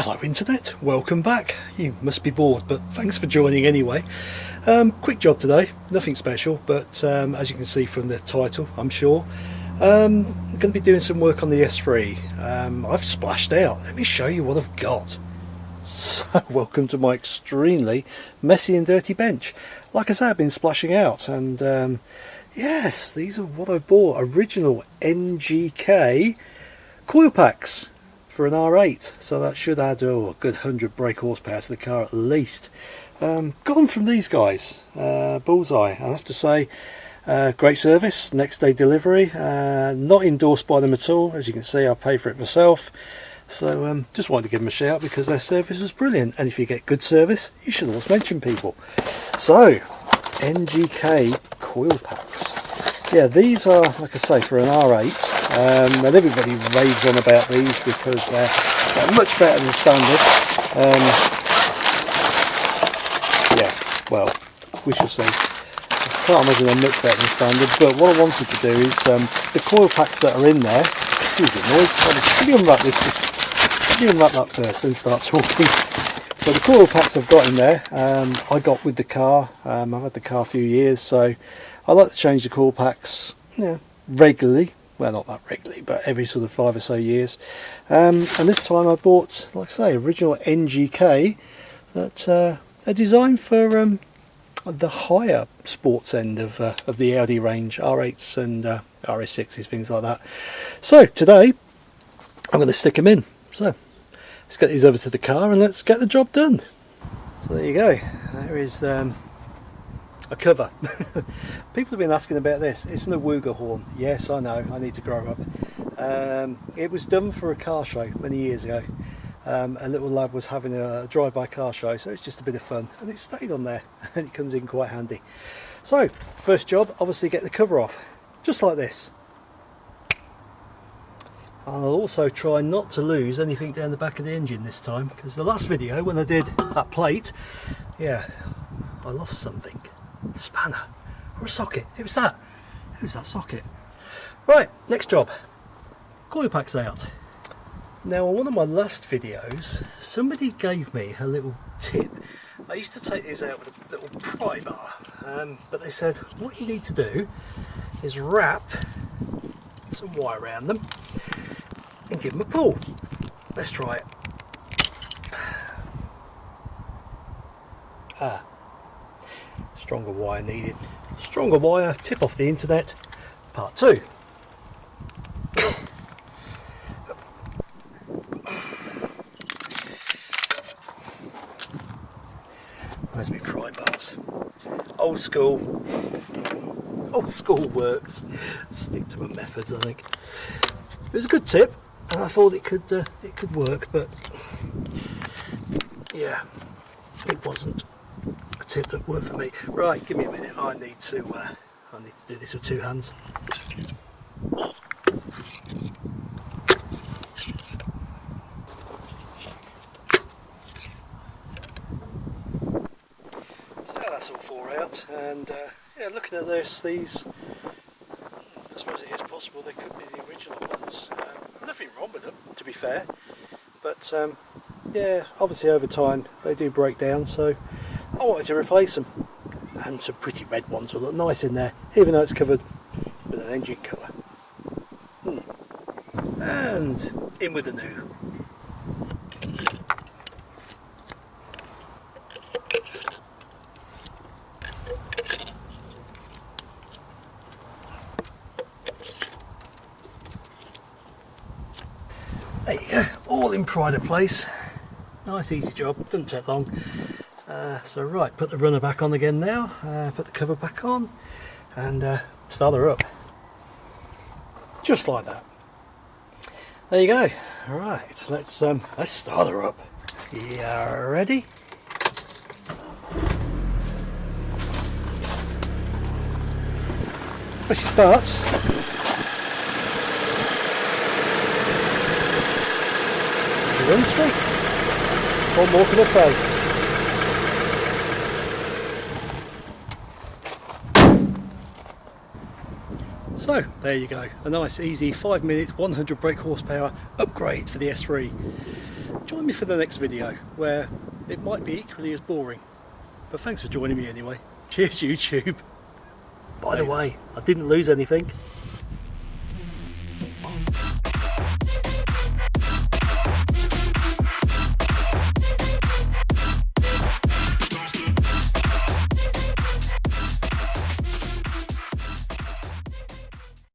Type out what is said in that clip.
Hello Internet, welcome back. You must be bored, but thanks for joining anyway. Um, quick job today, nothing special, but um, as you can see from the title, I'm sure, um, I'm going to be doing some work on the S3. Um, I've splashed out, let me show you what I've got. So, welcome to my extremely messy and dirty bench. Like I said, I've been splashing out, and um, yes, these are what I bought, original NGK coil packs for an R8 so that should add oh, a good 100 brake horsepower to the car at least. Um, got them from these guys uh, Bullseye I have to say uh, great service next day delivery uh, not endorsed by them at all as you can see I pay for it myself. So um, just wanted to give them a shout because their service was brilliant and if you get good service you should always mention people. So NGK coil packs yeah these are like I say for an R8 um, and everybody raves on about these because they're, they're much better than standard. Um, yeah well we shall see. I can't imagine they're much better than standard but what I wanted to do is um, the coil packs that are in there excuse the noise let me unwrap this let me unwrap that first and start talking? So the coil packs I've got in there um, I got with the car um, I've had the car a few years so I like to change the coil packs yeah, regularly. Well not that regularly but every sort of five or so years. Um, and this time I bought like I say original NGK that uh, are designed for um, the higher sports end of, uh, of the Audi range R8s and uh, RS6s things like that. So today I'm going to stick them in. So let's get these over to the car and let's get the job done. So there you go. There is um, a cover. People have been asking about this. It's an Awuga horn. Yes, I know. I need to grow up. Um, it was done for a car show many years ago. Um, a little lad was having a drive-by car show, so it's just a bit of fun, and it stayed on there, and it comes in quite handy. So, first job, obviously get the cover off, just like this. I'll also try not to lose anything down the back of the engine this time, because the last video, when I did that plate, yeah, I lost something spanner or a socket. It was that. It was that socket. Right, next job. Coil packs out. Now on one of my last videos, somebody gave me a little tip. I used to take these out with a little pry bar, um, but they said what you need to do is wrap some wire around them and give them a pull. Let's try it. Ah, stronger wire needed. Stronger wire tip off the internet. Part two. Where's my pry bars? Old school. Old school works. Stick to my methods I think. It was a good tip and I thought it could uh, it could work but yeah it wasn't tip that worked for me. Right, give me a minute. I need to uh, I need to do this with two hands. So that's all four out, and uh, yeah, looking at this, these I suppose it is possible they could be the original ones. Um, nothing wrong with them, to be fair, but um, yeah, obviously over time they do break down, so I wanted to replace them and some pretty red ones will look nice in there even though it's covered with an engine colour hmm. and in with the new. There you go. All in pride of place. Nice easy job. Doesn't take long uh, so right, put the runner back on again now, uh, put the cover back on and uh, start her up. Just like that. There you go. Alright, let's um, let's start her up. You ready? Well, she starts. She runs straight. What more can I say? So there you go, a nice easy 5 minutes 100 brake horsepower upgrade for the S3. join me for the next video where it might be equally as boring. But thanks for joining me anyway. Cheers YouTube. By the way, I didn't lose anything.